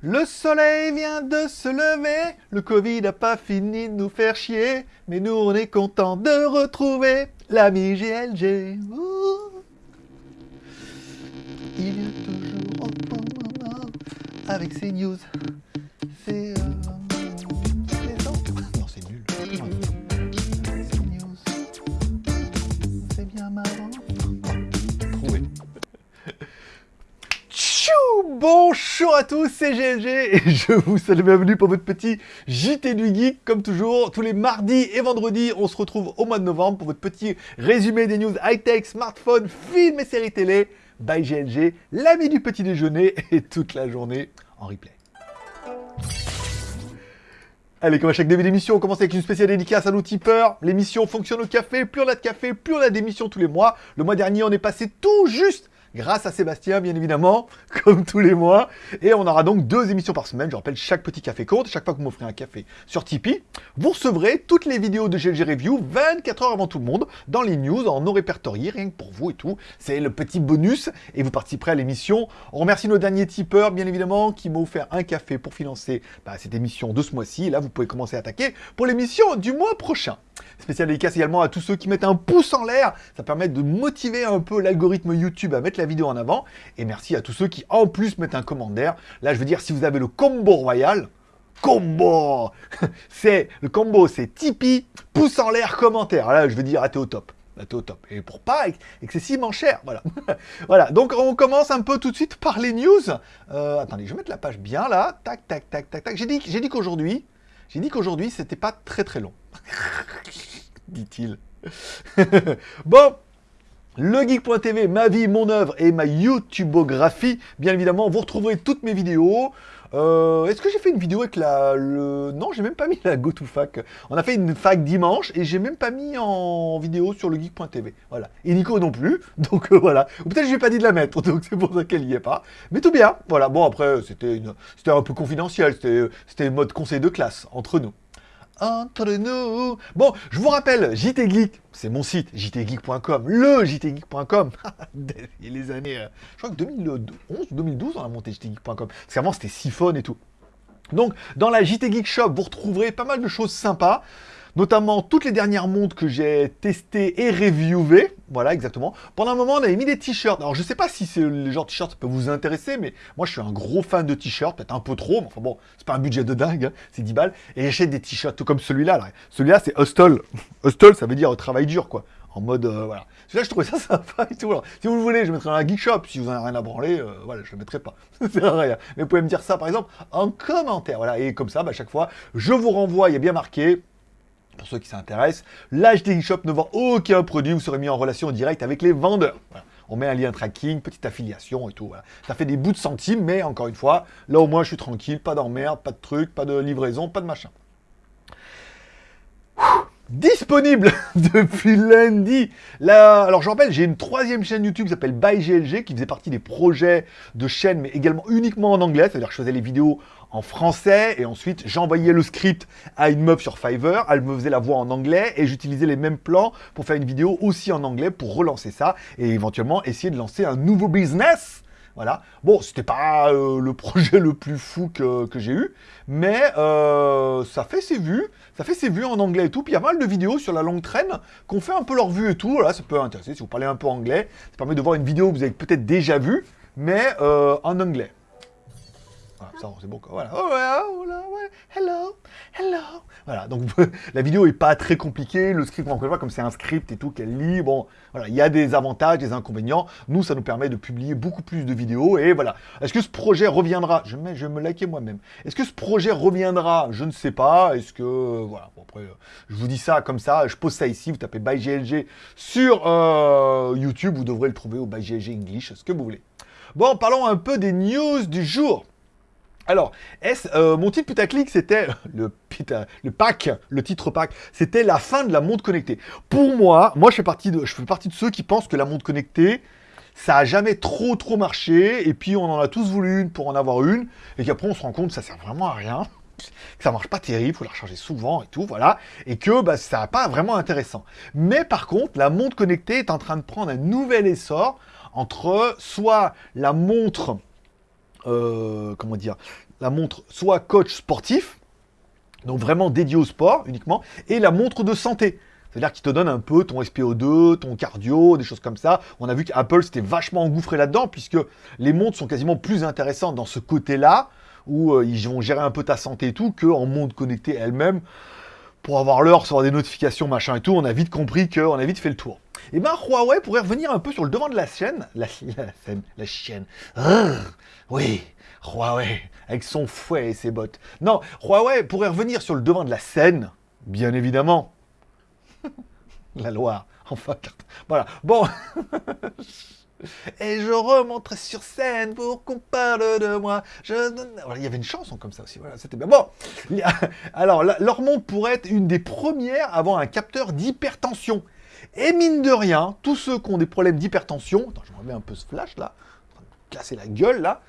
Le soleil vient de se lever, le Covid n'a pas fini de nous faire chier, mais nous on est content de retrouver l'ami GLG. Il vient toujours avec ses news. Euh... Bonjour à tous, c'est GLG et je vous salue bienvenue pour votre petit JT du Geek. Comme toujours, tous les mardis et vendredis, on se retrouve au mois de novembre pour votre petit résumé des news high-tech, smartphones, films et séries télé by GLG, l'ami du petit déjeuner et toute la journée en replay. Allez, comme à chaque début d'émission, on commence avec une spéciale dédicace à nos tipeurs. L'émission fonctionne au café, plus on a de café, plus on a d'émissions tous les mois. Le mois dernier, on est passé tout juste grâce à Sébastien, bien évidemment, comme tous les mois. Et on aura donc deux émissions par semaine. Je rappelle, chaque petit café compte. Chaque fois que vous m'offrez un café sur Tipeee, vous recevrez toutes les vidéos de GLG Review 24 heures avant tout le monde, dans les news, en non répertorié, rien que pour vous et tout. C'est le petit bonus, et vous participerez à l'émission. On remercie nos derniers tipeurs, bien évidemment, qui m'ont offert un café pour financer bah, cette émission de ce mois-ci. Et là, vous pouvez commencer à attaquer pour l'émission du mois prochain. Spécial dédicace également à tous ceux qui mettent un pouce en l'air. Ça permet de motiver un peu l'algorithme YouTube à mettre la vidéo en avant. Et merci à tous ceux qui, en plus, mettent un commentaire. Là, je veux dire, si vous avez le combo royal, combo C'est le combo, c'est Tipeee, pouce en l'air, commentaire. Là, je veux dire, ah, t'es au top. T'es au top. Et pour pas excessivement cher, voilà. voilà, donc on commence un peu tout de suite par les news. Euh, attendez, je vais mettre la page bien là. Tac, tac, tac, tac, tac. J'ai dit, dit qu'aujourd'hui, j'ai dit qu'aujourd'hui, c'était pas très très long. Dit-il. bon, legeek.tv, ma vie, mon œuvre et ma YouTubeographie. Bien évidemment, vous retrouverez toutes mes vidéos. Euh, Est-ce que j'ai fait une vidéo avec la... Le... Non, j'ai même pas mis la GoToFac. On a fait une fac dimanche et j'ai même pas mis en vidéo sur legeek.tv. Voilà. Et Nico non plus. Donc euh, voilà. Ou peut-être que j'ai pas dit de la mettre. Donc c'est pour ça qu'elle y est pas. Mais tout bien. Voilà. Bon, après, c'était un peu confidentiel. C'était mode conseil de classe entre nous entre nous. Bon, je vous rappelle, JT Geek, c'est mon site, jtgeek.com, le jtgeek.com. Il les années, euh, je crois que 2011 2012, on a monté jtgeek.com. Parce qu'avant, c'était siphon et tout. Donc, dans la JT Geek Shop, vous retrouverez pas mal de choses sympas notamment toutes les dernières montres que j'ai testées et reviewées. Voilà, exactement. Pendant un moment, on avait mis des t-shirts. Alors, je sais pas si c'est le genre de t-shirt peut vous intéresser, mais moi, je suis un gros fan de t-shirts, peut-être un peu trop, mais enfin bon, c'est pas un budget de dingue, hein, c'est 10 balles. Et j'achète des t-shirts tout comme celui-là. Celui-là, c'est Hustle. Hustle, ça veut dire travail dur, quoi. En mode, euh, voilà. Celui-là, je trouvais ça sympa si vous le voulez, je mettrai dans la Geek Shop. Si vous n'avez rien à branler, euh, voilà, je le mettrai pas. à rien. Mais vous pouvez me dire ça, par exemple, en commentaire. Voilà, et comme ça, bah, à chaque fois, je vous renvoie, il y a bien marqué, pour ceux qui s'intéressent, l'HDI Shop ne vend aucun produit, vous serez mis en relation directe avec les vendeurs. On met un lien tracking, petite affiliation et tout. Ça fait des bouts de centimes, mais encore une fois, là au moins je suis tranquille, pas d'emmerde, pas de trucs, pas de livraison, pas de machin. Disponible depuis lundi. Là, alors je rappelle, j'ai une troisième chaîne YouTube qui s'appelle ByGLG, qui faisait partie des projets de chaîne, mais également uniquement en anglais. C'est-à-dire que je faisais les vidéos en français et ensuite j'envoyais le script à une meuf sur Fiverr, elle me faisait la voix en anglais et j'utilisais les mêmes plans pour faire une vidéo aussi en anglais pour relancer ça et éventuellement essayer de lancer un nouveau business. Voilà. Bon, c'était pas euh, le projet le plus fou que, j'ai eu, mais euh, ça fait ses vues, ça fait ses vues en anglais et tout. Puis il y a mal de vidéos sur la longue traîne qu'on fait un peu leur vue et tout. Voilà, ça peut intéresser si vous parlez un peu anglais. Ça permet de voir une vidéo que vous avez peut-être déjà vue, mais euh, en anglais. Voilà, ça, c'est bon. Voilà. Oh, oh, hello, hello. Voilà, donc la vidéo est pas très compliquée. Le script, encore une fois, comme c'est un script et tout qu'elle lit, bon, voilà, il y a des avantages, des inconvénients. Nous, ça nous permet de publier beaucoup plus de vidéos. Et voilà. Est-ce que ce projet reviendra? Je, je vais me liker moi-même. Est-ce que ce projet reviendra? Je ne sais pas. Est-ce que... Voilà. Bon, après, je vous dis ça comme ça. Je pose ça ici. Vous tapez ByGLG sur euh, YouTube. Vous devrez le trouver au ByGLG English, ce que vous voulez. Bon, parlons un peu des news du jour. Alors, euh, mon titre putaclic, c'était le, le pack, le titre pack, c'était la fin de la montre connectée. Pour moi, moi je fais partie de, je fais partie de ceux qui pensent que la montre connectée, ça a jamais trop trop marché, et puis on en a tous voulu une pour en avoir une, et qu'après on se rend compte que ça sert vraiment à rien, que ça marche pas terrible, faut la recharger souvent et tout, voilà, et que bah, ça n'a pas vraiment intéressant. Mais par contre, la montre connectée est en train de prendre un nouvel essor entre soit la montre euh, comment dire, la montre soit coach sportif, donc vraiment dédié au sport uniquement, et la montre de santé. C'est-à-dire qu'il te donne un peu ton SPO2, ton cardio, des choses comme ça. On a vu qu'Apple s'était vachement engouffré là-dedans, puisque les montres sont quasiment plus intéressantes dans ce côté-là, où euh, ils vont gérer un peu ta santé et tout, qu'en montre connectée elle-même. Pour avoir l'heure, recevoir des notifications, machin et tout, on a vite compris qu'on a vite fait le tour. Et eh ben Huawei pourrait revenir un peu sur le devant de la chaîne. La, la, la chaîne. Oui, Huawei, avec son fouet et ses bottes. Non, Huawei pourrait revenir sur le devant de la scène, bien évidemment. la Loire, enfin, voilà. Bon. Et je remonterai sur scène pour qu'on parle de moi. Il y avait une chanson comme ça aussi. C'était bien. Bon. Alors, leur pourrait être une des premières à avoir un capteur d'hypertension. Et mine de rien, tous ceux qui ont des problèmes d'hypertension, attends, je remets un peu ce flash là, casser la gueule là,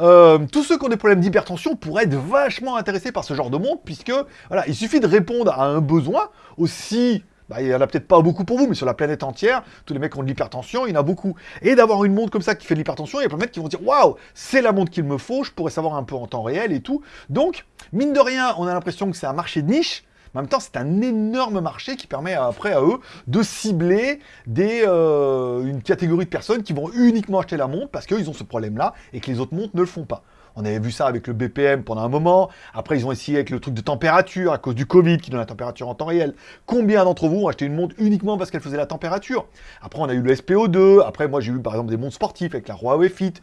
euh, tous ceux qui ont des problèmes d'hypertension pourraient être vachement intéressés par ce genre de montre, puisque voilà, il suffit de répondre à un besoin aussi bah, il n'y en a peut-être pas beaucoup pour vous, mais sur la planète entière, tous les mecs ont de l'hypertension, il y en a beaucoup. Et d'avoir une montre comme ça qui fait de l'hypertension, il y a plein de mecs qui vont dire Waouh, c'est la montre qu'il me faut, je pourrais savoir un peu en temps réel et tout. Donc, mine de rien, on a l'impression que c'est un marché de niche, en même temps, c'est un énorme marché qui permet après à eux de cibler des, euh, une catégorie de personnes qui vont uniquement acheter la montre parce qu'ils ont ce problème-là et que les autres montres ne le font pas. On avait vu ça avec le BPM pendant un moment. Après, ils ont essayé avec le truc de température à cause du Covid qui donne la température en temps réel. Combien d'entre vous ont acheté une montre uniquement parce qu'elle faisait la température? Après, on a eu le SPO2. Après, moi, j'ai eu par exemple des montres sportives avec la Huawei Fit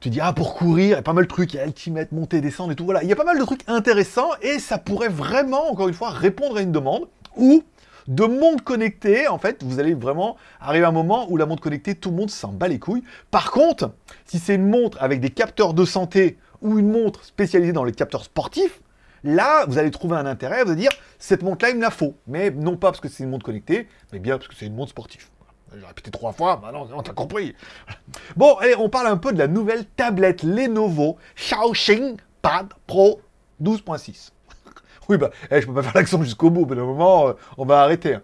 tu dis, ah, pour courir, il y a pas mal de trucs, il y a Ultimate, monter, descendre et tout, voilà. Il y a pas mal de trucs intéressants et ça pourrait vraiment, encore une fois, répondre à une demande ou de montre connectée, en fait, vous allez vraiment arriver à un moment où la montre connectée, tout le monde s'en bat les couilles. Par contre, si c'est une montre avec des capteurs de santé ou une montre spécialisée dans les capteurs sportifs, là, vous allez trouver un intérêt, vous dire, cette montre-là, il me la faut. Mais non pas parce que c'est une montre connectée, mais bien parce que c'est une montre sportive. J'ai répété trois fois, bah non, t'as compris. Bon, allez, on parle un peu de la nouvelle tablette Lenovo Xiaoxing Pad Pro 12.6. oui, bah, eh, je peux pas faire l'accent jusqu'au bout, mais un moment, euh, on va arrêter. Hein.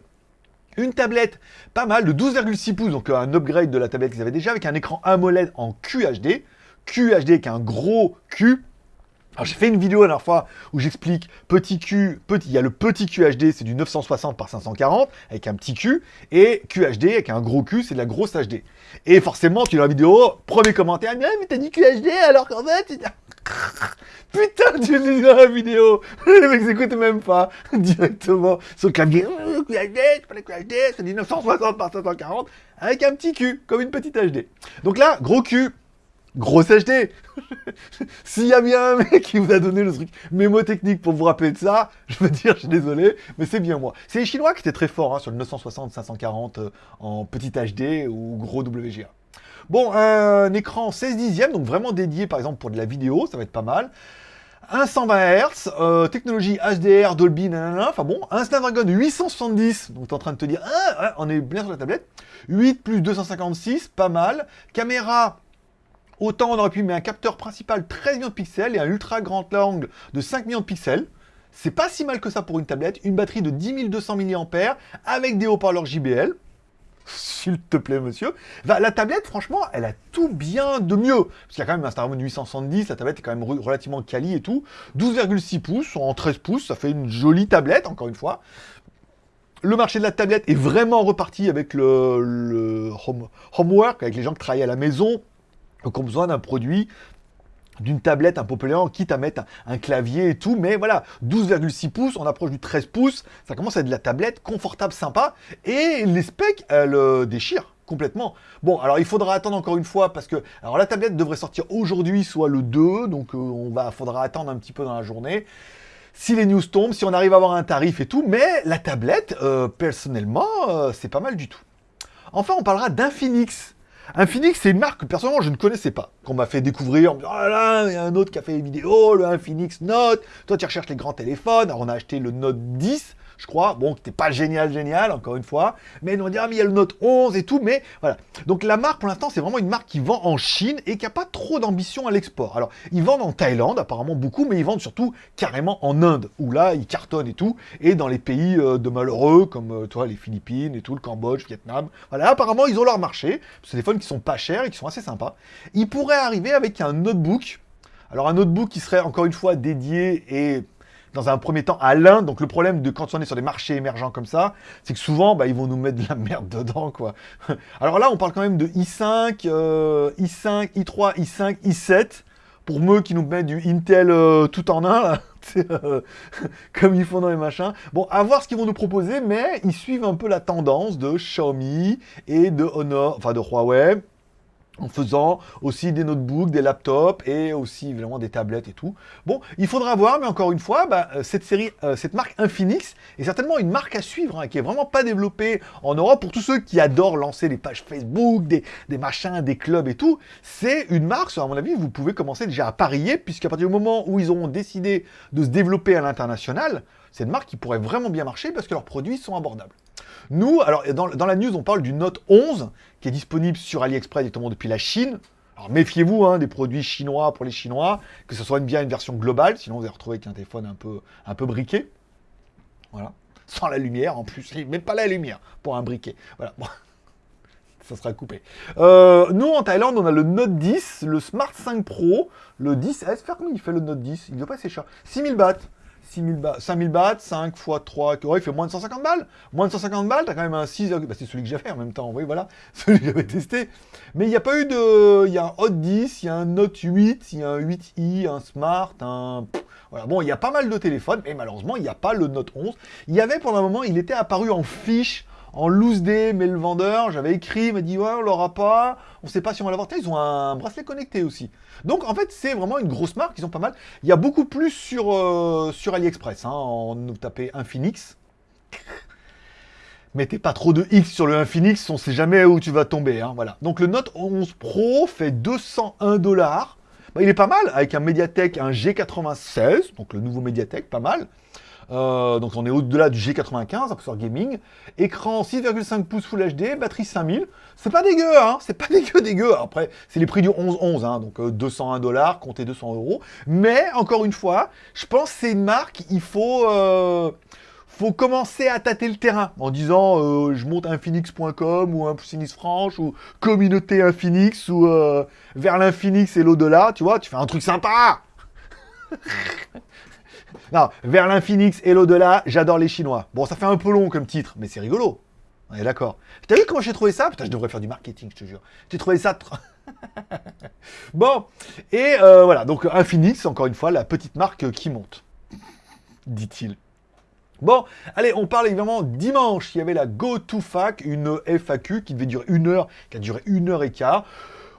Une tablette pas mal de 12,6 pouces, donc euh, un upgrade de la tablette qu'ils avaient déjà, avec un écran AMOLED en QHD. QHD avec un gros Q, alors j'ai fait une vidéo la dernière fois où j'explique petit Q, petit, il y a le petit QHD, c'est du 960 par 540 avec un petit Q, et QHD avec un gros Q, c'est de la grosse HD. Et forcément, tu as la vidéo, premier commentaire, mais, t'as dit QHD alors qu'en fait, tu... Putain, tu l'as dans la vidéo Les mecs s'écoutent même pas directement sur le clavier. QHD, c'est pas le QHD, c'est du 960 par 540 avec un petit Q, comme une petite HD. Donc là, gros Q, grosse HD S'il y a bien un mec qui vous a donné le truc mémotechnique pour vous rappeler de ça, je veux dire, je suis désolé, mais c'est bien moi. C'est les Chinois qui étaient très forts hein, sur le 960-540 euh, en petit HD ou gros WGA. Bon, un écran 16 dixièmes, donc vraiment dédié par exemple pour de la vidéo, ça va être pas mal. Un 120 Hz, euh, technologie HDR, Dolby, nanana, enfin bon, un Snapdragon 870, donc t'es en train de te dire, ah, on est bien sur la tablette, 8 plus 256, pas mal, caméra Autant on aurait pu mettre un capteur principal 13 millions de pixels et un ultra grand angle de 5 millions de pixels. C'est pas si mal que ça pour une tablette. Une batterie de 10 200 mAh avec des haut-parleurs JBL. S'il te plaît, monsieur. la tablette, franchement, elle a tout bien de mieux. Parce qu'il y a quand même un Snapdragon 870, la tablette est quand même relativement quali et tout. 12,6 pouces en 13 pouces, ça fait une jolie tablette, encore une fois. Le marché de la tablette est vraiment reparti avec le, homework, avec les gens qui travaillent à la maison, donc on a besoin d'un produit d'une tablette un peu plus quitte à mettre un, clavier et tout, mais voilà, 12,6 pouces, on approche du 13 pouces, ça commence à être de la tablette confortable, sympa, et les specs, elles euh, déchirent complètement. Bon, alors il faudra attendre encore une fois, parce que, la tablette devrait sortir aujourd'hui, soit le 2, donc euh, on va, faudra attendre un petit peu dans la journée, si les news tombent, si on arrive à avoir un tarif et tout, mais la tablette, euh, personnellement, c'est pas mal du tout. Enfin, on parlera d'Infinix, Infinix, c'est une marque que personnellement je ne connaissais pas, qu'on m'a fait découvrir en me disant oh là, il y a un autre qui a fait des vidéos, le Infinix Note, toi tu recherches les grands téléphones, alors on a acheté le Note 10, je crois. Bon, c'était pas génial, génial, encore une fois. Mais on dit, ah, mais il y a le Note 11 et tout, mais voilà. Donc la marque, pour l'instant, c'est vraiment une marque qui vend en Chine et qui n'a pas trop d'ambition à l'export. Alors, ils vendent en Thaïlande, apparemment beaucoup, mais ils vendent surtout carrément en Inde, où là, ils cartonnent et tout, et dans les pays euh, de malheureux, comme, euh, toi, les Philippines et tout, le Cambodge, Vietnam. Voilà, apparemment, ils ont leur marché. C'est des téléphones qui sont pas chers et qui sont assez sympas. Ils pourraient arriver avec un notebook Alors un notebook qui serait encore une fois dédié et dans un premier temps à l'un. Donc le problème de quand on est sur des marchés émergents comme ça, c'est que souvent bah, ils vont nous mettre de la merde dedans quoi. Alors là on parle quand même de i5, i5, i3, i5, i7 pour eux qui nous mettent du Intel euh, tout en un, là, euh, comme ils font dans les machins. Bon, à voir ce qu'ils vont nous proposer, mais ils suivent un peu la tendance de Xiaomi et de Honor, enfin de Huawei, en faisant aussi des notebooks, des laptops et aussi évidemment des tablettes et tout. Bon, il faudra voir, mais encore une fois, bah, euh, cette série, euh, cette marque Infinix est certainement une marque à suivre, hein, qui est vraiment pas développée en Europe. Pour tous ceux qui adorent lancer des pages Facebook, des, machins, des clubs et tout, c'est une marque, à mon avis, vous pouvez commencer déjà à parier, puisqu'à partir du moment où ils auront décidé de se développer à l'international, c'est une marque qui pourrait vraiment bien marcher parce que leurs produits sont abordables. Nous, alors dans, la news, on parle du Note 11 qui est disponible sur AliExpress directement depuis la Chine. Alors méfiez-vous hein, des produits chinois pour les Chinois, que ce soit bien une version globale, sinon vous allez retrouver avec un téléphone un peu, un peu briqué. Voilà. Sans la lumière en plus, même pas la lumière pour un briquet. Voilà. ça sera coupé. Euh, nous, en Thaïlande, on a le Note 10, le Smart 5 Pro, le 10S. Faire comment il fait le Note 10 Il ne doit pas assez cher. 6000 bahts. 6000 bahts, 5000 bahts, 5 x 3, il fait moins de 150 balles. Moins de 150 balles, t'as quand même un 6, bah, c'est celui que j'avais en même temps, oui, voilà, celui que j'avais testé. Mais il n'y a pas eu de... Il y a un Hot 10, il y a un Note 8, il y a un 8i, un Smart, un... Voilà, bon, il y a pas mal de téléphones, mais malheureusement, il n'y a pas le Note 11. Il y avait pendant un moment, il était apparu en fiche en loose day, mais le vendeur, j'avais écrit, m'a dit ouais, on l'aura pas, on sait pas si on va l'avoir. Ils ont un bracelet connecté aussi. Donc en fait, c'est vraiment une grosse marque, ils ont pas mal. Il y a beaucoup plus sur, euh, sur AliExpress, hein, en nous taper Infinix. Mettez pas trop de X sur le Infinix, on sait jamais où tu vas tomber. Hein, voilà. Donc le Note 11 Pro fait 201 dollars. Bah, il est pas mal, avec un Mediatek, un G96, donc le nouveau Mediatek, pas mal. Euh, donc on est au-delà du G95, un processeur gaming. Écran 6,5 pouces Full HD, batterie 5000. C'est pas dégueu, hein C'est pas dégueu, dégueu. Après, c'est les prix du 11-11, hein donc 201 euh, dollars, comptez 200 euros. Mais, encore une fois, je pense que c'est une marque, il faut... Euh, commencer à tâter le terrain en disant je monte infinix.com ou un Phoenix Franche ou communauté Infinix ou vers l'infinix et l'au-delà, tu vois, tu fais un truc sympa Non, vers l'infinix et l'au-delà, j'adore les Chinois. Bon, ça fait un peu long comme titre, mais c'est rigolo. On est d'accord. T'as vu comment j'ai trouvé ça? Putain, je devrais faire du marketing, je te jure. J'ai trouvé ça... bon, et euh, voilà, donc Infinix, encore une fois, la petite marque qui monte, dit-il. Bon, allez, on parle évidemment dimanche, il y avait la GoToFac, une FAQ qui devait durer une heure, qui a duré une heure et quart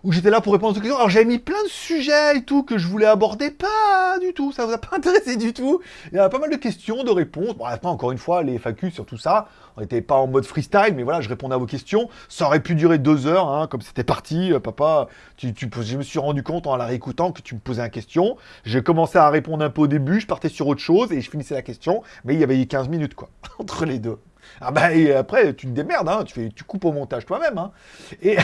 où j'étais là pour répondre aux questions. Alors j'avais mis plein de sujets et tout que je voulais aborder, pas du tout, ça vous a pas intéressé du tout. Il y a pas mal de questions, de réponses. Bon, après, encore une fois, les FAQ sur tout ça, on n'était pas en mode freestyle, mais voilà, je répondais à vos questions. Ça aurait pu durer deux heures, hein, comme c'était parti. Euh, papa, tu, je me suis rendu compte en la réécoutant que tu me posais une question. J'ai commencé à répondre un peu au début, je partais sur autre chose et je finissais la question, mais il y avait 15 minutes, quoi, entre les deux. Ah bah et après, tu te démerdes, hein, tu, coupes au montage toi-même. Hein. Et,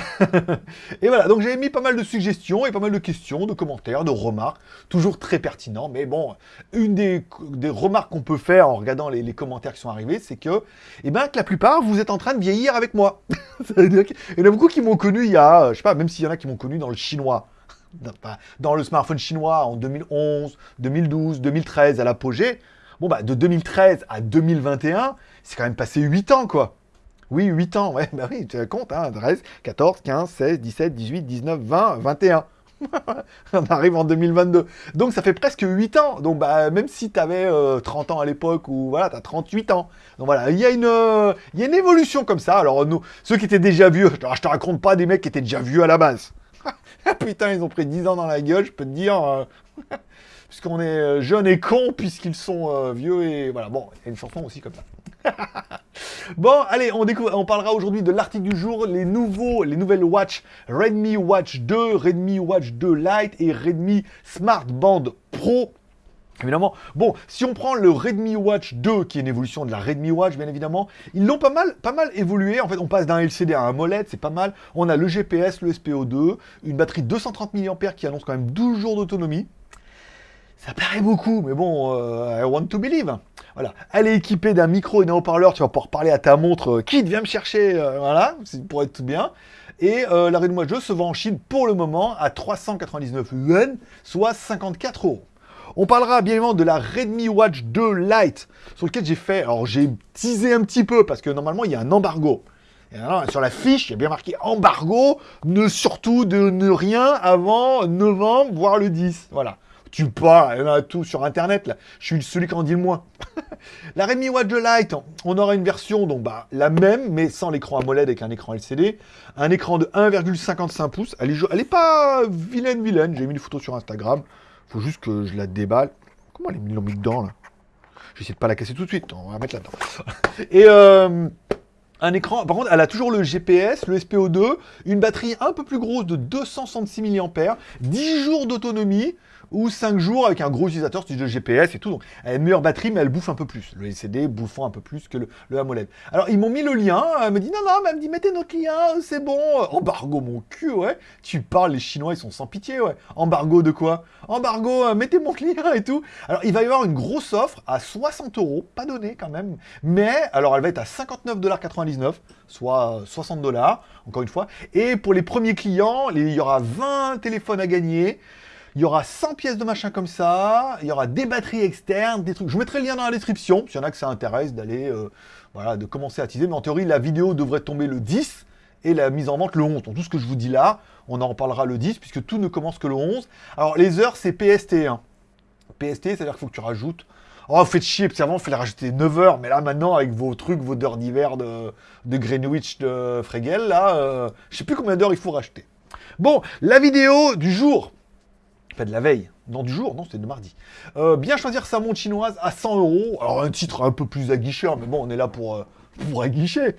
voilà, donc j'avais mis pas mal de suggestions et pas mal de questions, de commentaires, de remarques, toujours très pertinents. Mais bon, une des, remarques qu'on peut faire en regardant les, les commentaires qui sont arrivés, c'est que, eh ben, que la plupart, vous êtes en train de vieillir avec moi. il y en a beaucoup qui m'ont connu il y a, je sais pas, même s'il y en a qui m'ont connu dans le chinois dans le smartphone chinois en 2011, 2012, 2013 à l'apogée, Bon, bah, de 2013 à 2021, c'est quand même passé 8 ans, quoi. Oui, 8 ans, ouais, bah oui, tu comptes, hein, 13, 14, 15, 16, 17, 18, 19, 20, 21. On arrive en 2022. Donc ça fait presque 8 ans. Donc bah, même si tu avais 30 ans à l'époque ou voilà, tu as 38 ans. Donc voilà, il y, a une, il y a une évolution comme ça. Alors nous, ceux qui étaient déjà vieux, je te raconte pas des mecs qui étaient déjà vieux à la base. Putain, ils ont pris 10 ans dans la gueule, je peux te dire. Euh, puisqu'on est euh, jeune et con, puisqu'ils sont euh, vieux et voilà. Bon, il y a une aussi comme ça. bon, allez, on, on parlera aujourd'hui de l'article du jour, les nouveaux, les nouvelles watch Redmi Watch 2, Redmi Watch 2 Lite et Redmi Smart Band Pro. Évidemment, bon, si on prend le Redmi Watch 2, qui est une évolution de la Redmi Watch, bien évidemment, ils l'ont pas mal, pas mal évolué. En fait, on passe d'un LCD à un MOLED, c'est pas mal. On a le GPS, le SPO2, une batterie de 230 mAh qui annonce quand même 12 jours d'autonomie. Ça paraît beaucoup, mais bon, euh, I want to believe. Voilà. Elle est équipée d'un micro et d'un haut-parleur, tu vas pouvoir parler à ta montre, euh, qui vient me chercher, euh, voilà, pour être tout bien. Et euh, la Redmi Watch 2 se vend en Chine pour le moment à 399 yuan, soit 54 euros. On parlera bien évidemment de la Redmi Watch 2 Lite, sur lequel j'ai fait, alors j'ai teasé un petit peu, parce que normalement il y a un embargo. Sur la fiche, il y a bien marqué embargo, ne surtout de ne rien avant novembre, voire le 10. Voilà. Tu parles, il y en a tout sur internet là. Je suis celui qui en dit le moins. la Redmi Watch 2 Lite, on aura une version donc bah la même mais sans l'écran AMOLED avec un écran LCD, un écran de 1,55 pouces. Elle est, elle est pas vilaine vilaine. J'ai mis une photo sur Instagram. Faut juste que je la déballe. Comment elle est mis dedans là? J'essaie de pas la casser tout de suite. On va la mettre là-dedans. Et euh, un écran, par contre, elle a toujours le GPS, le SPO2, une batterie un peu plus grosse de 266 mAh, 10 jours d'autonomie, ou 5 jours avec un gros utilisateur, de GPS et tout. Donc, elle a une meilleure batterie, mais elle bouffe un peu plus. Le LCD bouffant un peu plus que le, AMOLED. Alors, ils m'ont mis le lien. Elle me dit, non, non, mais elle me dit, mettez notre lien, c'est bon. Embargo, mon cul, ouais. Tu parles, les Chinois, ils sont sans pitié, ouais. Embargo de quoi? Embargo, euh, mettez mon lien et tout. Alors, il va y avoir une grosse offre à 60 euros, pas donné quand même. Mais, alors, elle va être à 59,99$, soit 60 dollars, encore une fois. Et pour les premiers clients, il y aura 20 téléphones à gagner. Il y aura 100 pièces de machin comme ça, il y aura des batteries externes, des trucs. Je vous mettrai le lien dans la description, s'il y en a que ça intéresse d'aller, euh, voilà, de commencer à teaser. Mais en théorie, la vidéo devrait tomber le 10 et la mise en vente le 11. Donc tout ce que je vous dis là, on en reparlera le 10 puisque tout ne commence que le 11. Alors les heures, c'est PST. Hein. PST, c'est-à-dire qu'il faut que tu rajoutes Oh, faites chier, parce qu'avant, il fallait rajouter 9 heures, mais là, maintenant, avec vos trucs, vos heures d'hiver de, Greenwich de Fregel, là, euh, je sais plus combien d'heures il faut racheter. Bon, la vidéo du jour, De la veille. Non, du jour, non, c'était de mardi. Euh, bien choisir sa montre chinoise à 100 euros. Alors, un titre un peu plus aguicheur, mais bon, on est là pour, euh, pour aguicher.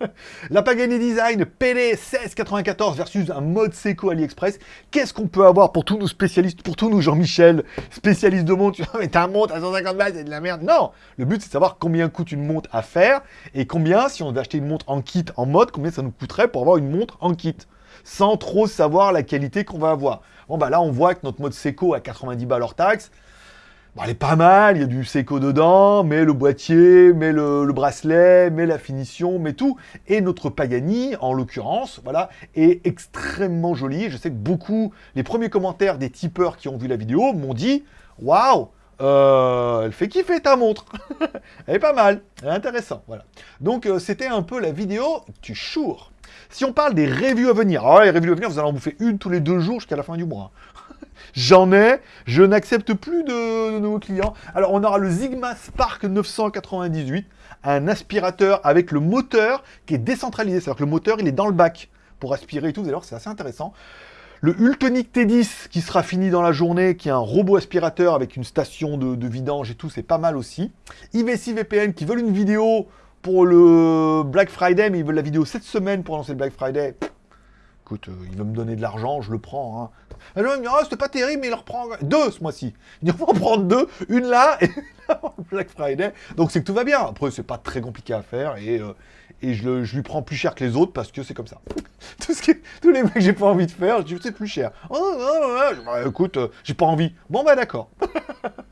la Pagani Design PD 1694 versus un mode Seiko AliExpress. Qu'est-ce qu'on peut avoir pour tous nos spécialistes, pour tous nos Jean-Michel, spécialistes de montre Mais ta montre à 150 balles, c'est de la merde. Non Le but, c'est de savoir combien coûte une montre à faire et combien, si on devait acheter une montre en kit, en mode, combien ça nous coûterait pour avoir une montre en kit sans trop savoir la qualité qu'on va avoir. Bon, bah là, on voit que notre mode Seco à 90 balles hors taxe, bon, elle est pas mal, il y a du Seco dedans, mais le boîtier, mais le, bracelet, mais la finition, mais tout. Et notre Pagani, en l'occurrence, voilà, est extrêmement joli. Je sais que beaucoup, les premiers commentaires des tipeurs qui ont vu la vidéo m'ont dit « Waouh euh, elle fait kiffer ta montre. elle est pas mal, elle est intéressante, voilà. Donc euh, c'était un peu la vidéo du chour. Si on parle des reviews à venir, alors les reviews à venir, vous allez en bouffer une tous les deux jours jusqu'à la fin du mois. J'en ai, je n'accepte plus de, nouveaux clients. Alors on aura le Sigma Spark 998, un aspirateur avec le moteur qui est décentralisé, c'est-à-dire que le moteur il est dans le bac pour aspirer et tout, vous allez voir c'est assez intéressant. Le Ultonic T10 qui sera fini dans la journée, qui est un robot aspirateur avec une station de, de vidange et tout, c'est pas mal aussi. IVC VPN qui veulent une vidéo pour le Black Friday, mais ils veulent la vidéo cette semaine pour lancer le Black Friday. Écoute, euh, il me donner de l'argent, je le prends. Hein. Alors il me dit, oh, c'était pas terrible, mais il en reprend deux ce mois-ci. Il va en prendre deux, une là et Black Friday. Donc c'est que tout va bien. Après, c'est pas très compliqué à faire et, euh, et je, lui prends plus cher que les autres parce que c'est comme ça. Tout ce tous les mecs que j'ai pas envie de faire, je dis c'est plus cher. Oh, oh, oh, bah, écoute, euh, j'ai pas envie. Bon bah d'accord.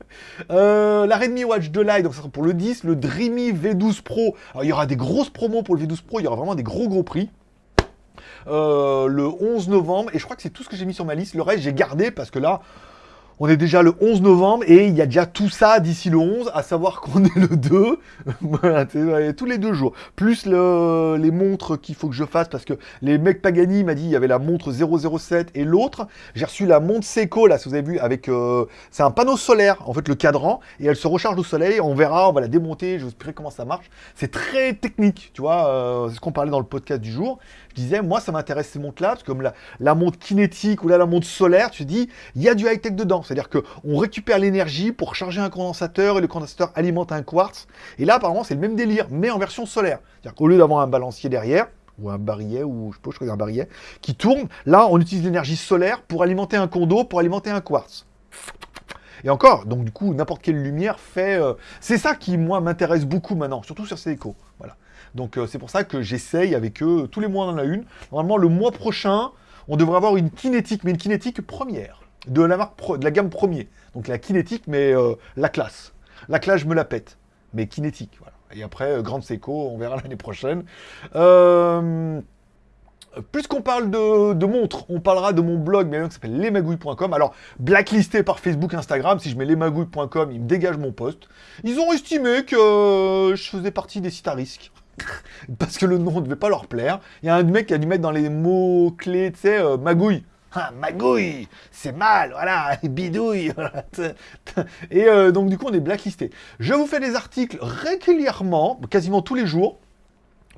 Euh, la Redmi Watch 2 Lite, donc ça sera pour le 10, le Dreamy V12 Pro. Alors, il y aura des grosses promos pour le V12 Pro, il y aura vraiment des gros gros prix. Euh, le 11 novembre, et je crois que c'est tout ce que j'ai mis sur ma liste. Le reste, j'ai gardé parce que là, on est déjà le 11 novembre et il y a déjà tout ça d'ici le 11, à savoir qu'on est le 2, voilà, tous les deux jours. Plus les montres qu'il faut que je fasse, parce que les mecs Pagani m'a dit il y avait la montre 007 et l'autre. J'ai reçu la montre Seiko, là, si vous avez vu, avec... Euh, c'est un panneau solaire, en fait, le cadran, et elle se recharge au soleil, on verra, on va la démonter, je vous expliquerai comment ça marche. C'est très technique, tu vois, euh, c'est ce qu'on parlait dans le podcast du jour disais, moi, ça m'intéresse ces montres-là, comme la, montre kinétique ou là, la montre solaire, tu dis, il y a du high-tech dedans. C'est-à-dire qu'on récupère l'énergie pour charger un condensateur et le condensateur alimente un quartz. Et là, apparemment, c'est le même délire, mais en version solaire. C'est-à-dire qu'au lieu d'avoir un balancier derrière, ou un barillet, ou je sais pas, je crois un barillet, qui tourne, là, on utilise l'énergie solaire pour alimenter un condo, pour alimenter un quartz. Et encore, donc du coup, n'importe quelle lumière fait... Euh, c'est ça qui, moi, m'intéresse beaucoup maintenant, surtout sur ces échos. Voilà. Donc euh, c'est pour ça que j'essaye avec eux, tous les mois on en a une. Normalement le mois prochain, on devrait avoir une kinétique, mais une kinétique première, de la, marque de la gamme premier. Donc la kinétique, mais euh, la classe. La classe, je me la pète, mais kinétique. Et après, euh, Grande Seco, on verra l'année prochaine. Puisqu'on parle de, montres, on parlera de mon blog, mais qui s'appelle lesmagouilles.com. Alors, blacklisté par Facebook, Instagram, si je mets lesmagouilles.com, ils me dégagent mon poste. Ils ont estimé que je faisais partie des sites à risque. Parce que le nom ne devait pas leur plaire. Il y a un mec qui a dû mettre dans les mots-clés, tu sais, euh, magouille. Ah, magouille, c'est mal, voilà, bidouille. Et euh, donc du coup, on est blacklisté. Je vous fais des articles régulièrement, quasiment tous les jours.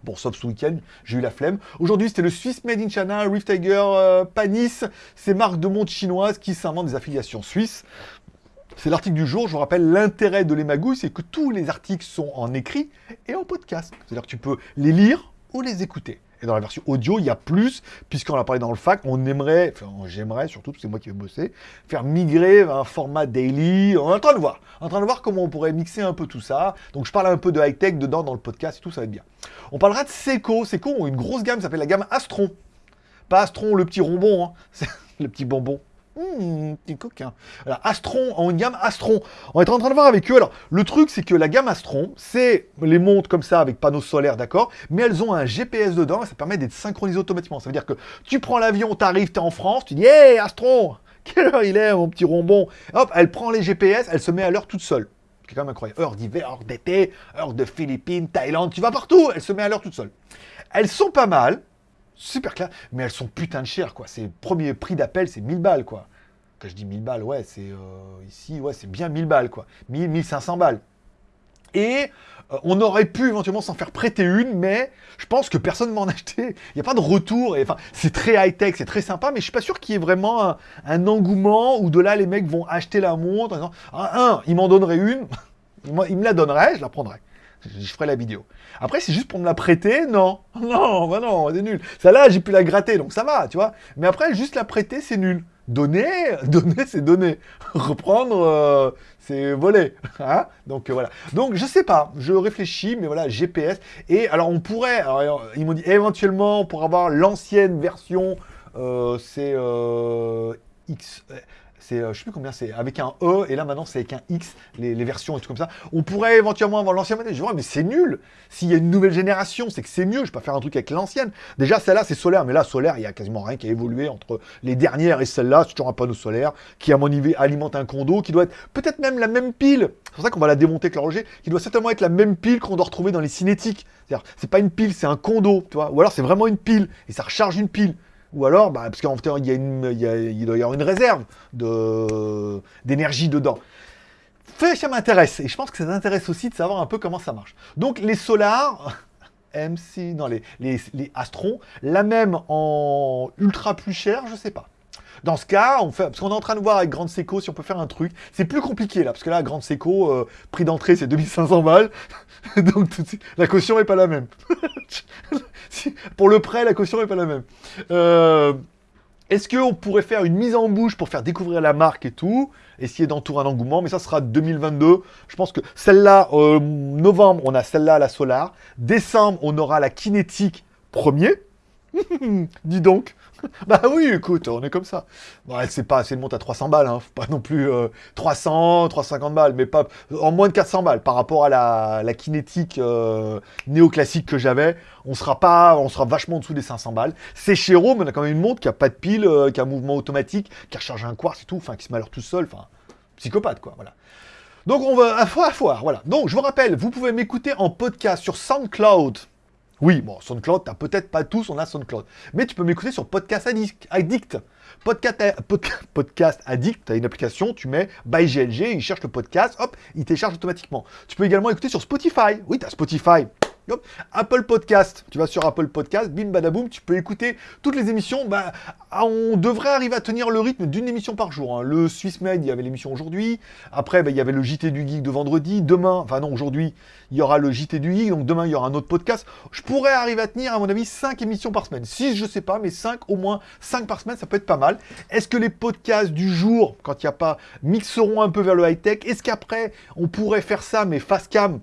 Bon, sauf ce week-end, j'ai eu la flemme. Aujourd'hui, c'était le Swiss Made in China, Reef Tiger, euh, Panis, ces marques de montres chinoises qui s'inventent des affiliations suisses. C'est l'article du jour. Je vous rappelle, l'intérêt de les c'est que tous les articles sont en écrit et en podcast. C'est-à-dire que tu peux les lire ou les écouter. Et dans la version audio, il y a plus, puisqu'on a parlé dans le fac, on aimerait, enfin j'aimerais surtout, c'est moi qui vais bosser, faire migrer un format daily. On est en train de voir, en train de voir comment on pourrait mixer un peu tout ça. Donc je parle un peu de high-tech dedans dans le podcast et tout, ça va être bien. On parlera de Seiko. Seiko ont une grosse gamme, ça s'appelle la gamme Astron. Pas Astron, le petit rombon, hein. le petit bonbon. Hum, petit coquin. Astron, en une gamme Astron. On est en train de voir avec eux. Alors, le truc, c'est que la gamme Astron, c'est les montres comme ça avec panneaux solaires, d'accord Mais elles ont un GPS dedans et ça permet d'être synchronisé automatiquement. Ça veut dire que tu prends l'avion, t'arrives, t'es en France, tu dis Hé, Astron Quelle heure il est, mon petit rombon Hop, elle prend les GPS, elle se met à l'heure toute seule. C'est quand même incroyable. Heure d'hiver, heure d'été, heure de Philippines, Thaïlande, tu vas partout, elle se met à l'heure toute seule. Elles sont pas mal, super clair, mais elles sont putain de chères, quoi. C'est premier prix d'appel, c'est 1000 balles, quoi. Quand je dis 1000 balles, ouais, c'est euh, ici, ouais, c'est bien 1000 balles, quoi. 1000, 1500 balles. Et euh, on aurait pu éventuellement s'en faire prêter une, mais je pense que personne ne m'en acheté. Il n'y a pas de retour. Et, enfin, c'est très high-tech, c'est très sympa, mais je suis pas sûr qu'il y ait vraiment un, engouement où de là, les mecs vont acheter la montre. En ah, un, ils m'en donneraient une, ils me la donneraient, je la prendrais je ferai la vidéo. Après, c'est juste pour me la prêter, non. Non, bah non, c'est nul. Celle-là, j'ai pu la gratter, donc ça va, tu vois. Mais après, juste la prêter, c'est nul. Donner, donner, c'est donner. Reprendre, euh, c'est voler. Hein donc euh, voilà. Donc je sais pas, je réfléchis, mais voilà, GPS. Et alors on pourrait, alors, ils m'ont dit éventuellement pour avoir l'ancienne version, euh, c'est X c'est, euh, je sais plus combien c'est, avec un E, et là maintenant c'est avec un X, les, versions et tout comme ça. On pourrait éventuellement avoir l'ancienne modèle. Je vois, mais c'est nul. S'il y a une nouvelle génération, c'est que c'est mieux. Je peux pas faire un truc avec l'ancienne. Déjà, celle-là, c'est solaire, mais là, solaire, il y a quasiment rien qui a évolué entre les dernières et celle-là. C'est toujours un panneau solaire qui, à mon niveau, alimente un condo, qui doit être peut-être même la même pile. C'est pour ça qu'on va la démonter avec l'horloger, qui doit certainement être la même pile qu'on doit retrouver dans les cinétiques. C'est-à-dire, c'est pas une pile, c'est un condo, tu vois. Ou alors c'est vraiment une pile, et ça recharge une pile. Ou alors, bah, parce qu'en fait, il, y a une, il, doit y avoir une réserve d'énergie dedans. Ça m'intéresse. Et je pense que ça t'intéresse aussi de savoir un peu comment ça marche. Donc, les solars, MC, non, les, les, les Astrons, la même en ultra plus cher, je sais pas. Dans ce cas, on fait, parce qu'on est en train de voir avec Grande Seco si on peut faire un truc. C'est plus compliqué là, parce que là, Grande Seco, euh, prix d'entrée c'est 2500 balles. Donc la caution est pas la même. Pour le prêt, la caution est pas la même. Euh, est-ce qu'on pourrait faire une mise en bouche pour faire découvrir la marque et tout Essayer d'entourer un engouement, mais ça sera 2022. Je pense que celle-là, euh, novembre, on a celle-là, la Solar. Décembre, on aura la Kinétique premier. Dis donc. bah oui, écoute, on est comme ça. Bon, c'est pas, c'est une montre à 300 balles, hein. pas non plus 300, euh, 350 balles, mais pas en moins de 400 balles par rapport à la, la kinétique euh, néoclassique que j'avais. On sera pas, on sera vachement en dessous des 500 balles. C'est chez Rome, on a quand même une montre qui a pas de pile, euh, qui a un mouvement automatique, qui recharge un quartz et tout, enfin qui se met tout seul, enfin psychopathe quoi, voilà. Donc on va à foire, à foire, voilà. Donc je vous rappelle, vous pouvez m'écouter en podcast sur SoundCloud. Oui, bon, SoundCloud, t'as peut-être pas tous, on a SoundCloud. Mais tu peux m'écouter sur Podcast Addict. Podcast, podcast Addict, tu as une application, tu mets by GLG, il cherche le podcast, hop, il télécharge automatiquement. Tu peux également écouter sur Spotify. Oui, tu as Apple Podcast, tu vas sur Apple Podcast, bim badaboum, tu peux écouter toutes les émissions. Bah, on devrait arriver à tenir le rythme d'une émission par jour. Hein. Le Swiss Med, il y avait l'émission aujourd'hui. Après, bah, il y avait le JT du Geek de vendredi. Demain, enfin non, aujourd'hui, il y aura le JT du Geek. Donc demain, il y aura un autre podcast. Je pourrais arriver à tenir, à mon avis, 5 émissions par semaine. 6, je sais pas, mais 5 au moins, 5 par semaine, ça peut être pas mal. Est-ce que les podcasts du jour, quand il n'y a pas, mixeront un peu vers le high-tech Est-ce qu'après, on pourrait faire ça, mais face cam?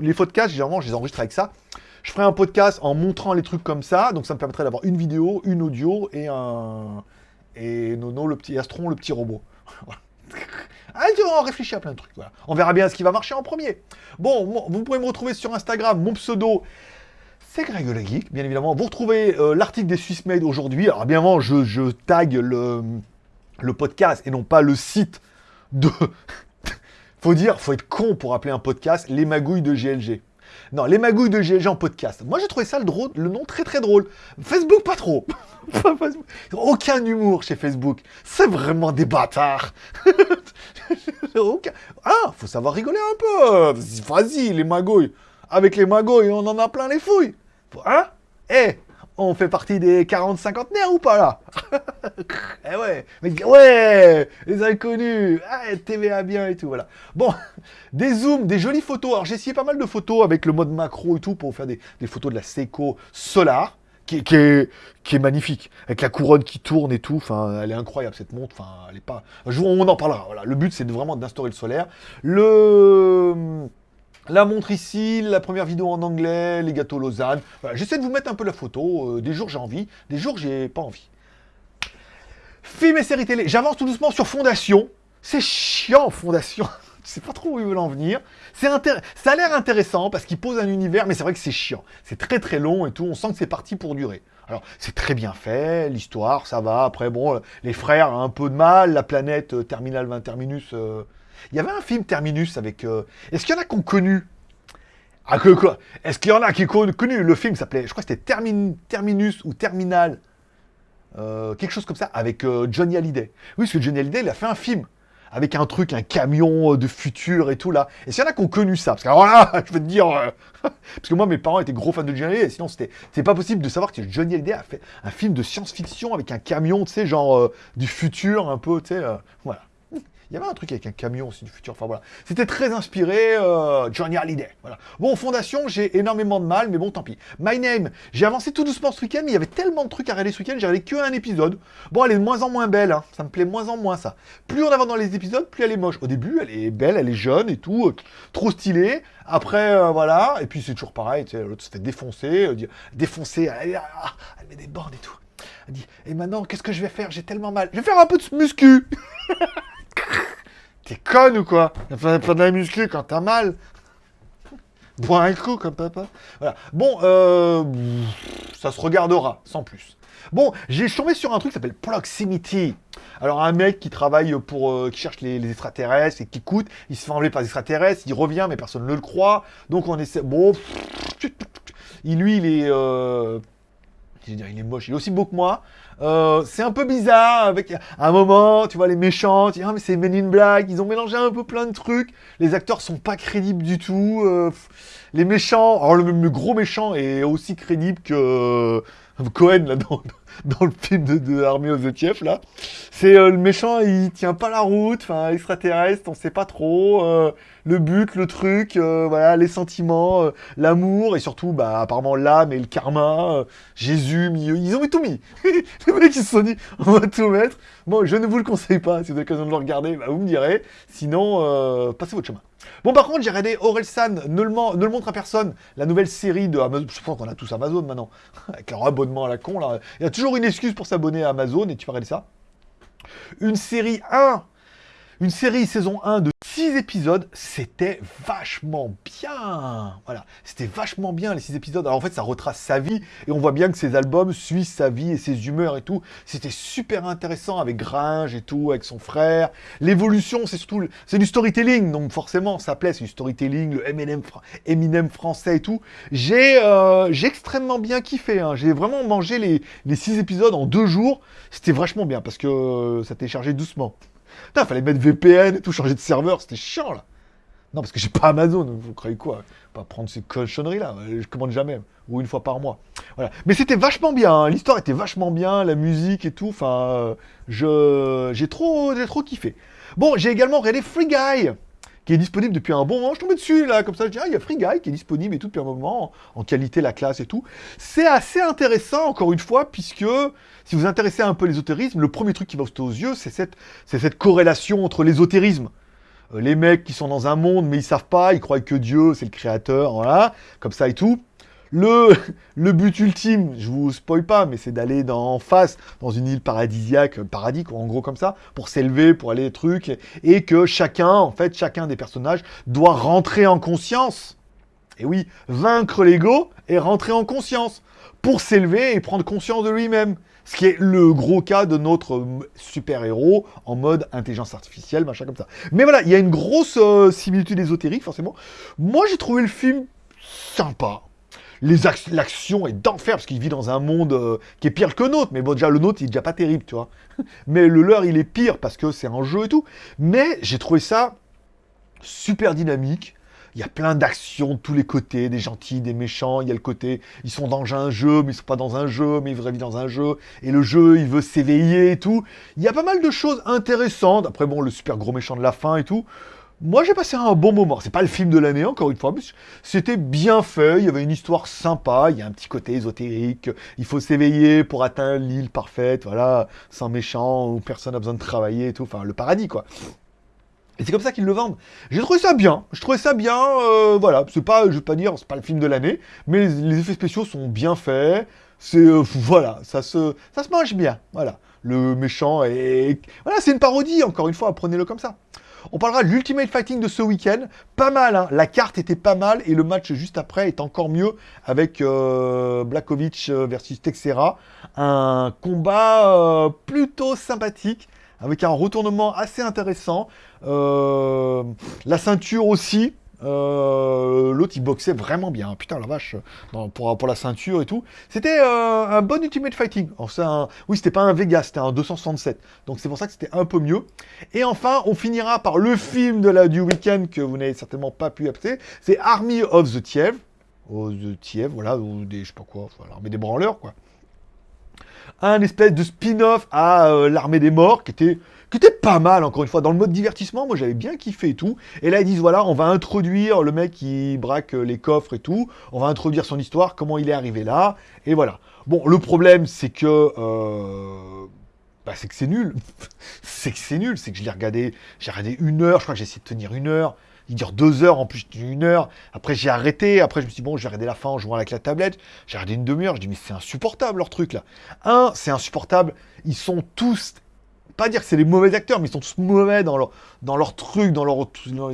Les podcasts, généralement, je les enregistre avec ça. Je ferai un podcast en montrant les trucs comme ça, donc ça me permettrait d'avoir une vidéo, une audio et un... Et Nono, le petit Astron, le petit robot. Ah, on réfléchit à plein de trucs. On verra bien ce qui va marcher en premier. Bon, vous pouvez me retrouver sur Instagram, mon pseudo, c'est Greg le Geek, bien évidemment. Vous retrouvez euh, l'article des Swiss Made aujourd'hui. Alors, bien évidemment, je, je tag le, le podcast et non pas le site de... faut dire, faut être con pour appeler un podcast les magouilles de GLG. Non, les magouilles de GLG en podcast. Moi, j'ai trouvé ça le, drôle, le nom très très drôle. Facebook, pas trop. Aucun humour chez Facebook. C'est vraiment des bâtards. Ah, faut savoir rigoler un peu. Vas-y, les magouilles. Avec les magouilles, on en a plein les fouilles. Hein? Eh, on fait partie des 40 cinquantenaires ou pas là Eh ouais, mais ouais, les inconnus, ah, TVA bien et tout, voilà. Bon, des zooms, des jolies photos. Alors j'ai essayé pas mal de photos avec le mode macro et tout pour faire des, photos de la Seiko Solar. Qui, est, qui, est, magnifique, avec la couronne qui tourne et tout, enfin, elle est incroyable cette montre, enfin, elle est pas... Un jour, on en parlera, voilà, le but c'est vraiment d'instaurer le solaire. Le... La montre ici, la première vidéo en anglais, les gâteaux Lausanne. J'essaie de vous mettre un peu la photo. Euh, des jours j'ai envie, des jours j'ai pas envie. Film et série télé. J'avance tout doucement sur Fondation. C'est chiant, Fondation. Je sais pas trop où ils veulent en venir. Ça a l'air intéressant parce qu'il pose un univers, mais c'est vrai que c'est chiant. C'est très très long et tout. On sent que c'est parti pour durer. Alors, c'est très bien fait, l'histoire, ça va. Après, bon, les frères un peu de mal. La planète euh, Terminal 20 Terminus... Euh, il y avait un film Terminus avec... Euh, est-ce qu'il y en a qui ont connu? Ah, que, quoi? Est-ce qu'il y en a qui ont connu? Le film s'appelait, je crois que c'était Terminus ou Terminal. Euh, quelque chose comme ça, avec euh, Johnny Hallyday. Oui, parce que Johnny Hallyday, il a fait un film avec un truc, un camion de futur et tout là. Et s'il y en a qui ont connu ça, parce que alors je veux te dire, parce que moi mes parents étaient gros fans de Johnny Hallyday, sinon c'était, c'est pas possible de savoir que Johnny Hallyday a fait un film de science-fiction avec un camion, tu sais, genre du futur un peu, tu sais, voilà. Il y avait un truc avec un camion aussi du futur. Enfin voilà. C'était très inspiré euh, Johnny Hallyday. Voilà. Bon, Fondation, j'ai énormément de mal, mais bon, tant pis. My Name, j'ai avancé tout doucement ce week-end, mais il y avait tellement de trucs à regarder ce week-end, j'ai regardé que un épisode. Bon, elle est de moins en moins belle, hein. ça me plaît moins en moins ça. Plus on avance dans les épisodes, plus elle est moche. Au début, elle est belle, elle est jeune et tout, euh, trop stylée. Après, euh, voilà, et puis c'est toujours pareil, tu sais, l'autre se fait défoncer, euh, défoncer, elle, elle, met des bornes et tout. Elle dit, et maintenant, qu'est-ce que je vais faire? J'ai tellement mal. Je vais faire un peu de muscu T'es conne ou quoi? Faire de la muscu quand t'as mal? Bois un coup comme papa. Voilà. Bon, euh, ça se regardera, sans plus. Bon, j'ai tombé sur un truc qui s'appelle Proximity. Alors un mec qui travaille pour, euh, qui cherche les, extraterrestres et qui coûte, il se fait enlever par les extraterrestres, il revient mais personne ne le croit. Donc on essaie, bon, il, lui il est, euh, il est moche, il est aussi beau que moi. Euh, c'est un peu bizarre, avec un moment, tu vois, les méchants, tu dis, ah, mais c'est Men in Black, ils ont mélangé un peu plein de trucs, les acteurs sont pas crédibles du tout, euh, les méchants, alors le, gros méchant est aussi crédible que euh, Cohen, là, dans, dans le film de, de Armée aux Etief, là. C'est le méchant, il tient pas la route, enfin, extraterrestre, on sait pas trop, le but, le truc, voilà, les sentiments, l'amour, et surtout, bah, apparemment l'âme et le karma, Jésus, ils ont tout mis les mecs, ils se sont dit, on va tout mettre. Bon, je ne vous le conseille pas. Si vous avez l'occasion de le regarder, bah, vous me direz. Sinon, euh, passez votre chemin. Bon, par contre, j'ai regardé Orelsan, ne le, ne le montre à personne, la nouvelle série de Amazon. Je pense qu'on a tous Amazon maintenant. Avec leur abonnement à la con, là. Il y a toujours une excuse pour s'abonner à Amazon, et tu vas regarder ça. Une série 1 une série saison 1 de 6 c'était vachement bien. Voilà, c'était vachement bien les 6 épisodes. Alors en fait, ça retrace sa vie et on voit bien que ses albums suivent sa vie et ses humeurs et tout. C'était super intéressant avec Gringe et tout, avec son frère. L'évolution, c'est surtout c'est du storytelling, donc forcément ça plaît, c'est du storytelling, le Eminem, Eminem français et tout. J'ai euh, extrêmement bien kiffé. Hein. J'ai vraiment mangé les, les 6 épisodes en deux jours. C'était vachement bien parce que euh, ça téléchargeait doucement. Putain, fallait mettre VPN et tout, changer de serveur, c'était chiant là. Non, parce que j'ai pas Amazon, vous croyez quoi? Pas prendre ces cochonneries là, je commande jamais, ou une fois par mois. Voilà. Mais c'était vachement bien, hein. l'histoire était vachement bien, la musique et tout, enfin, je j'ai trop, trop kiffé. Bon, j'ai également regardé Free Guy qui est disponible depuis un bon moment. Je tombais dessus, là, comme ça, je dis, ah, il y a Free Guy qui est disponible et tout depuis un moment, en qualité, la classe et tout. C'est assez intéressant, encore une fois, puisque si vous intéressez un peu l'ésotérisme, le premier truc qui va sauter aux yeux, c'est cette, cette corrélation entre l'ésotérisme. Euh, les mecs qui sont dans un monde, mais ils savent pas, ils croient que Dieu, c'est le créateur, voilà, comme ça et tout. Le, but ultime, je vous spoil pas, mais c'est d'aller en face, dans une île paradisiaque, paradis, en gros comme ça, pour s'élever, pour aller des trucs, et que chacun, en fait, chacun des personnages doit rentrer en conscience. Et oui, vaincre l'ego et rentrer en conscience pour s'élever et prendre conscience de lui-même. Ce qui est le gros cas de notre super-héros en mode intelligence artificielle, machin comme ça. Mais voilà, il y a une grosse euh, similitude ésotérique, forcément. Moi, j'ai trouvé le film sympa. L'action est d'enfer, parce qu'il vit dans un monde euh, qui est pire que le nôtre. Mais bon, déjà, le nôtre, il est déjà pas terrible, tu vois. Mais le leur, il est pire, parce que c'est un jeu et tout. Mais j'ai trouvé ça super dynamique. Il y a plein d'actions de tous les côtés, des gentils, des méchants. Il y a le côté, ils sont dans un jeu, mais ils sont pas dans un jeu, mais ils vivre dans un jeu. Et le jeu, il veut s'éveiller et tout. Il y a pas mal de choses intéressantes. Après, bon, le super gros méchant de la fin et tout. Moi, j'ai passé un bon moment. C'est pas le film de l'année, encore une fois, mais c'était bien fait. Il y avait une histoire sympa. Il y a un petit côté ésotérique. Il faut s'éveiller pour atteindre l'île parfaite, voilà, sans méchant, où personne n'a besoin de travailler et tout. Enfin, le paradis, quoi. Et c'est comme ça qu'ils le vendent. J'ai trouvé ça bien. Je trouvais ça bien. Euh, voilà, c'est pas, je vais pas dire, c'est pas le film de l'année, mais les, effets spéciaux sont bien faits. C'est euh, voilà, ça se, ça se mange bien. Voilà, le méchant et voilà, c'est une parodie. Encore une fois, prenez-le comme ça. On parlera de l'Ultimate Fighting de ce week-end. Pas mal, hein. la carte était pas mal et le match juste après est encore mieux avec euh, euh versus Texera. Un combat euh, plutôt sympathique avec un retournement assez intéressant. Euh, la ceinture aussi, euh, L'autre, il boxait vraiment bien. Putain, la vache, pour, la ceinture et tout. C'était euh, un bon Ultimate Fighting. Oui, c'était pas un Vegas, c'était un 267. Donc c'est pour ça que c'était un peu mieux. Et enfin, on finira par le film du week-end que vous n'avez certainement pas pu appeler. C'est Army of the Tiev. Oh, the Tiev, voilà, ou des, je sais pas quoi, des branleurs, quoi. Un espèce de spin-off à euh, l'armée des morts qui était qui était pas mal, encore une fois, dans le mode divertissement, moi j'avais bien kiffé et tout. Et là ils disent, voilà, on va introduire le mec qui braque les coffres et tout, on va introduire son histoire, comment il est arrivé là, et voilà. Bon, le problème c'est que... Euh, bah, c'est que c'est nul. c'est que c'est nul, c'est que je l'ai regardé, j'ai regardé une heure, je crois que j'ai essayé de tenir une heure. Il dure deux heures, en plus une heure. Après, j'ai arrêté. Après, je me suis dit, bon, je vais regarder la fin en jouant avec la tablette. J'ai regardé une demi-heure. Je dis, mais c'est insupportable, leur truc, là. Un, c'est insupportable. Ils sont tous pas dire que c'est les mauvais acteurs, mais ils sont tous mauvais dans leur, dans leur truc, dans, leur,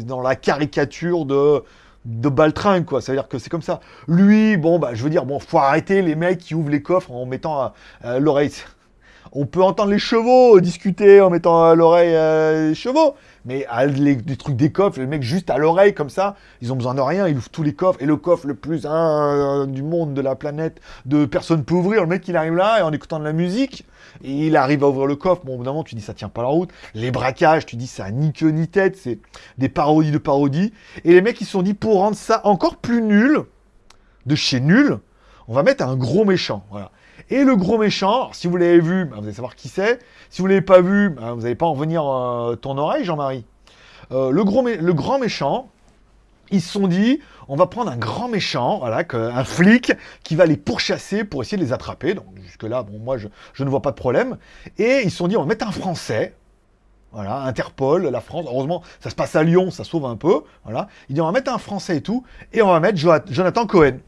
dans la caricature de, de Baltringue, quoi. C'est-à-dire que c'est comme ça. Lui, bon, bah, je veux dire, bon, faut arrêter les mecs qui ouvrent les coffres en mettant l'oreille. On peut entendre les chevaux discuter en mettant à l'oreille les chevaux, mais les, trucs des coffres, les mecs juste à l'oreille comme ça, ils ont besoin de rien, ils ouvrent tous les coffres, et le coffre le plus un, du monde, de la planète, de personne peut ouvrir, le mec il arrive là, et en écoutant de la musique, et il arrive à ouvrir le coffre, bon évidemment tu dis ça tient pas la route, les braquages, tu dis ça ni queue ni tête, c'est des parodies de parodies, et les mecs ils se sont dit pour rendre ça encore plus nul, de chez nul, on va mettre un gros méchant, voilà. Et le gros méchant, si vous l'avez vu, bah, vous allez savoir qui c'est. Si vous ne l'avez pas vu, bah, vous n'allez pas en venir euh, ton oreille, Jean-Marie. Euh, le, gros grand méchant, ils se sont dit, on va prendre un grand méchant, voilà, un flic, qui va les pourchasser pour essayer de les attraper. Jusque-là, moi, je, ne vois pas de problème. Et ils se sont dit, on va mettre un Français, Interpol, la France, heureusement, ça se passe à Lyon, ça sauve un peu, voilà. Ils disent, on va mettre un Français et tout, et on va mettre Jonathan Cohen.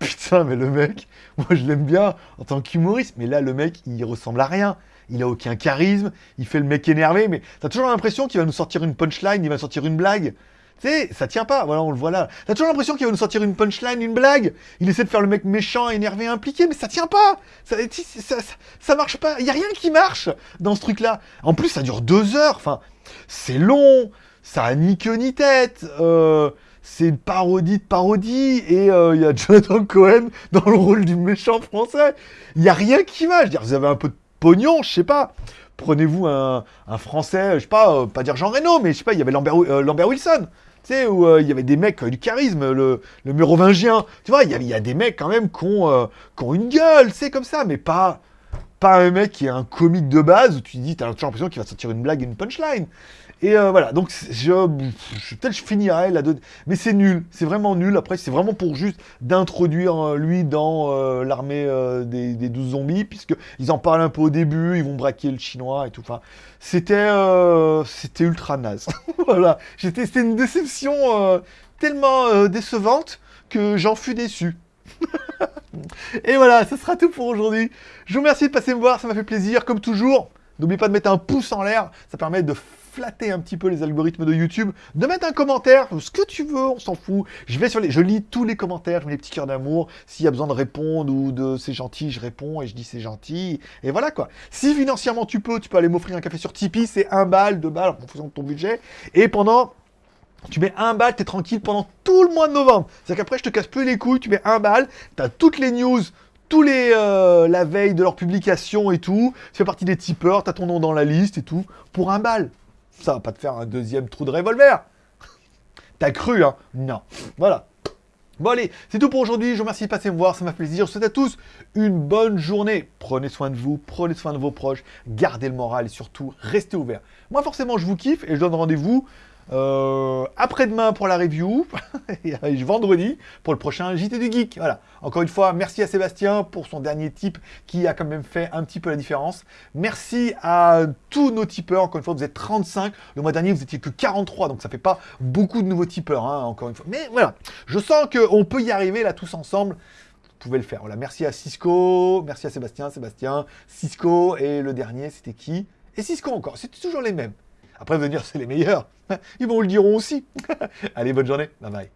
Putain, mais le mec, moi je l'aime bien en tant qu'humoriste, mais là le mec, il ressemble à rien. Il a aucun charisme, il fait le mec énervé, mais t'as toujours l'impression qu'il va nous sortir une punchline, il va sortir une blague. Tu sais, ça tient pas, voilà, on le voit là. T'as toujours l'impression qu'il va nous sortir une punchline, une blague. Il essaie de faire le mec méchant, énervé, impliqué, mais ça tient pas. Ça, marche pas. Il y a rien qui marche dans ce truc-là. En plus, ça dure deux heures. Enfin, c'est long. Ça a ni queue ni tête. Euh, c'est une parodie de parodie, et euh, il y a Jonathan Cohen dans le rôle du méchant français. Il n'y a rien qui va. Je veux dire, vous avez un peu de pognon, je sais pas. Prenez-vous un, français, je sais pas, euh, pas dire Jean Reno, mais je sais pas, il y avait Lambert, euh, Wilson. Tu sais, où il y avait des mecs du charisme, le, le mérovingien. Tu vois, il y, a, des mecs quand même qui ont, une gueule, c'est comme ça, mais pas, pas un mec qui est un comique de base où tu dis, t'as toujours l'impression qu'il va sortir une blague et une punchline. Et euh, voilà, donc je, peut-être je finirai là dedans mais c'est nul, c'est vraiment nul. Après, c'est vraiment pour juste d'introduire euh, lui dans euh, l'armée des, des 12 zombies, puisqu'ils en parlent un peu au début, ils vont braquer le chinois et tout. Enfin, c'était c'était ultra naze. voilà, c'était une déception tellement décevante que j'en fus déçu. et voilà, ce sera tout pour aujourd'hui. Je vous remercie de passer me voir, ça m'a fait plaisir, comme toujours. N'oubliez pas de mettre un pouce en l'air, ça permet de flatter un petit peu les algorithmes de YouTube, de mettre un commentaire, ce que tu veux, on s'en fout. Je vais sur les, je lis tous les commentaires, je mets les petits cœurs d'amour. S'il y a besoin de répondre ou de c'est gentil, je réponds et je dis c'est gentil. Et voilà quoi. Si financièrement tu peux, tu peux aller m'offrir un café sur Tipeee, c'est un balle, deux balles en fonction de ton budget. Et pendant tu mets un balle, t'es tranquille pendant tout le mois de novembre. C'est-à-dire qu'après, je te casse plus les couilles, tu mets un balle, t'as toutes les news, tous les euh, la veille de leur publication et tout. Tu fais partie des tipeurs, t'as ton nom dans la liste et tout. Pour un balle. Ça va pas te faire un deuxième trou de revolver. T'as cru, hein Non. Voilà. Bon allez, c'est tout pour aujourd'hui. Je vous remercie de passer me voir, ça m'a fait plaisir. Je vous souhaite à tous une bonne journée. Prenez soin de vous, prenez soin de vos proches, gardez le moral et surtout, restez ouverts. Moi forcément, je vous kiffe et je donne rendez-vous euh, après-demain pour la review, et vendredi pour le prochain JT du Geek. Voilà. Encore une fois, merci à Sébastien pour son dernier tip qui a quand même fait un petit peu la différence. Merci à tous nos tipeurs. Encore une fois, vous êtes 35. Le mois dernier, vous étiez que 43, donc ça fait pas beaucoup de nouveaux tipeurs, hein, encore une fois. Mais voilà, je sens qu'on peut y arriver là tous ensemble vous pouvez le faire. Voilà, merci à Cisco, merci à Sébastien, Sébastien, Cisco, et le dernier, c'était qui? Et Cisco encore, c'est toujours les mêmes. Après, venir, c'est les meilleurs. Ils vont le diront aussi. Allez, bonne journée. Bye bye.